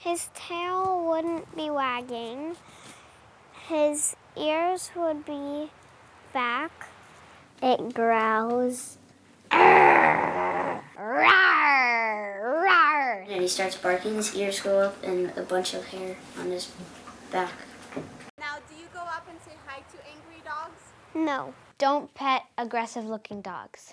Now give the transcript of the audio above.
His tail wouldn't be wagging. His ears would be back. It growls. And he starts barking, his ears go up, and a bunch of hair on his back. Now, do you go up and say hi to angry dogs? No. Don't pet aggressive looking dogs.